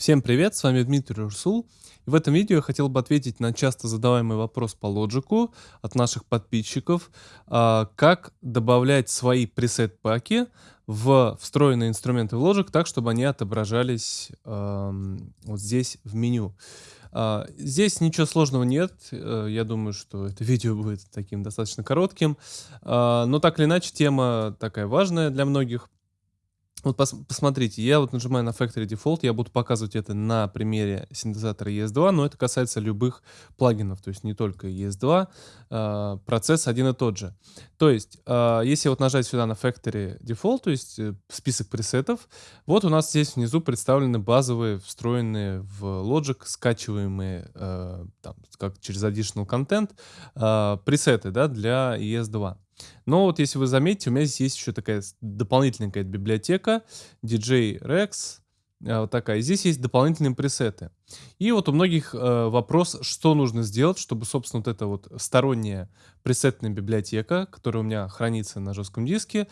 Всем привет, с вами Дмитрий Урсул. И в этом видео я хотел бы ответить на часто задаваемый вопрос по лоджику от наших подписчиков, а, как добавлять свои пресет-паки в встроенные инструменты в Logic так, чтобы они отображались вот здесь в меню. А, здесь ничего сложного нет, э, я думаю, что это видео будет таким достаточно коротким, а, но так или иначе тема такая важная для многих. Вот пос посмотрите, я вот нажимаю на Factory Default, я буду показывать это на примере синтезатора ES2, но это касается любых плагинов, то есть не только ES2, э, процесс один и тот же. То есть, э, если вот нажать сюда на Factory Default, то есть э, список пресетов, вот у нас здесь внизу представлены базовые, встроенные в Logic, скачиваемые э, там, как через Additional Content, э, пресеты да, для ES2. Но вот если вы заметите, у меня здесь есть еще такая дополнительная какая-то библиотека, DJ Rex, э, вот такая. Здесь есть дополнительные пресеты. И вот у многих э, вопрос, что нужно сделать, чтобы, собственно, вот эта вот сторонняя пресетная библиотека, которая у меня хранится на жестком диске,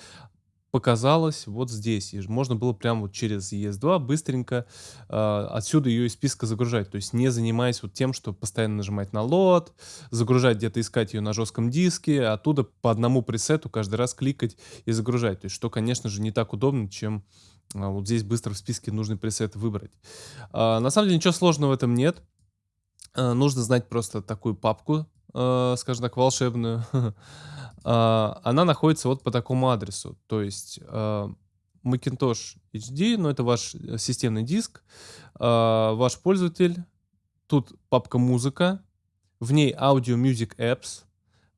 показалась вот здесь. И можно было прямо вот через ES2 быстренько э, отсюда ее из списка загружать. То есть не занимаясь вот тем, что постоянно нажимать на лот, загружать где-то, искать ее на жестком диске, а оттуда по одному пресету каждый раз кликать и загружать. То есть что, конечно же, не так удобно, чем э, вот здесь быстро в списке нужный пресет выбрать. Э, на самом деле ничего сложного в этом нет. Э, нужно знать просто такую папку, э, скажем так, волшебную. А, она находится вот по такому адресу. То есть а, Macintosh HD, ну это ваш э, системный диск, а, ваш пользователь, тут папка музыка, в ней Audio Music Apps,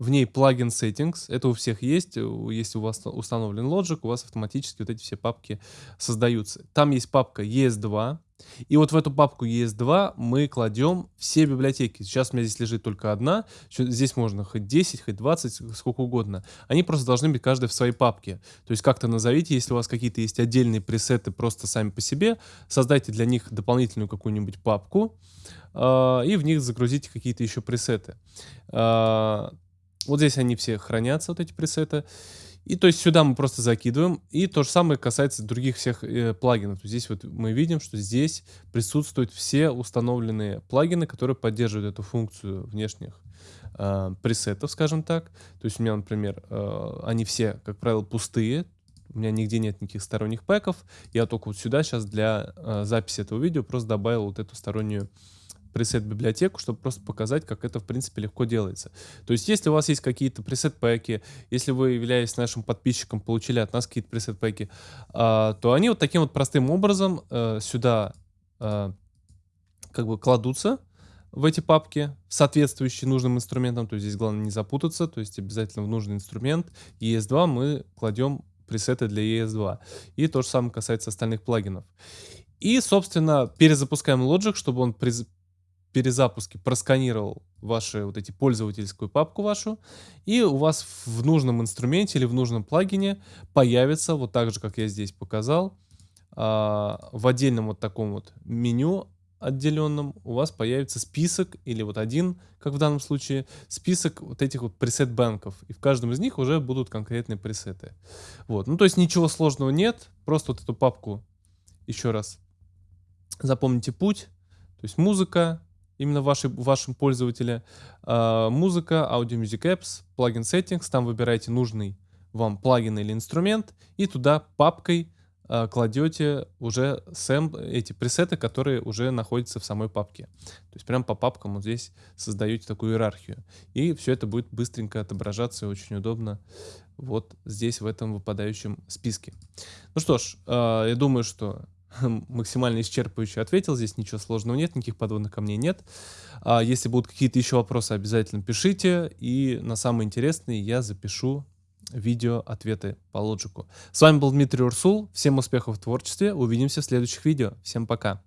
в ней плагин Settings, это у всех есть, если у вас установлен Logic, у вас автоматически вот эти все папки создаются. Там есть папка ES2, и вот в эту папку ES2 мы кладем все библиотеки. Сейчас у меня здесь лежит только одна. Здесь можно хоть 10, хоть 20, сколько угодно. Они просто должны быть каждая в своей папке. То есть как-то назовите, если у вас какие-то есть отдельные пресеты просто сами по себе, создайте для них дополнительную какую-нибудь папку э, и в них загрузите какие-то еще пресеты. Э, вот здесь они все хранятся, вот эти пресеты. И то есть сюда мы просто закидываем. И то же самое касается других всех э, плагинов. Здесь вот мы видим, что здесь присутствуют все установленные плагины, которые поддерживают эту функцию внешних э, пресетов, скажем так. То есть у меня, например, э, они все, как правило, пустые. У меня нигде нет никаких сторонних пэков. Я только вот сюда сейчас для э, записи этого видео просто добавил вот эту стороннюю пресет-библиотеку, чтобы просто показать, как это, в принципе, легко делается. То есть, если у вас есть какие-то пресет-пэки, если вы, являясь нашим подписчиком, получили от нас какие-то пресет-пэки, а, то они вот таким вот простым образом а, сюда а, как бы кладутся в эти папки, соответствующие нужным инструментам. То есть, здесь главное не запутаться, то есть, обязательно в нужный инструмент ES2 мы кладем пресеты для ES2. И то же самое касается остальных плагинов. И, собственно, перезапускаем Logic, чтобы он перезапуске просканировал ваши вот эти пользовательскую папку вашу, и у вас в нужном инструменте или в нужном плагине появится, вот так же, как я здесь показал, а, в отдельном вот таком вот меню отделенном у вас появится список, или вот один, как в данном случае, список вот этих вот пресет-банков. И в каждом из них уже будут конкретные пресеты. Вот. Ну, то есть ничего сложного нет. Просто вот эту папку еще раз запомните путь. То есть музыка, именно вашей, вашем пользователе. Э, музыка, Audio Music Apps, плагин Settings, там выбираете нужный вам плагин или инструмент, и туда папкой э, кладете уже сэм, эти пресеты, которые уже находятся в самой папке. То есть прям по папкам вот здесь создаете такую иерархию. И все это будет быстренько отображаться и очень удобно вот здесь, в этом выпадающем списке. Ну что ж, э, я думаю, что максимально исчерпывающе ответил. Здесь ничего сложного нет, никаких подводных камней нет. А если будут какие-то еще вопросы, обязательно пишите. И на самые интересные я запишу видео ответы по лоджику. С вами был Дмитрий Урсул. Всем успехов в творчестве. Увидимся в следующих видео. Всем пока.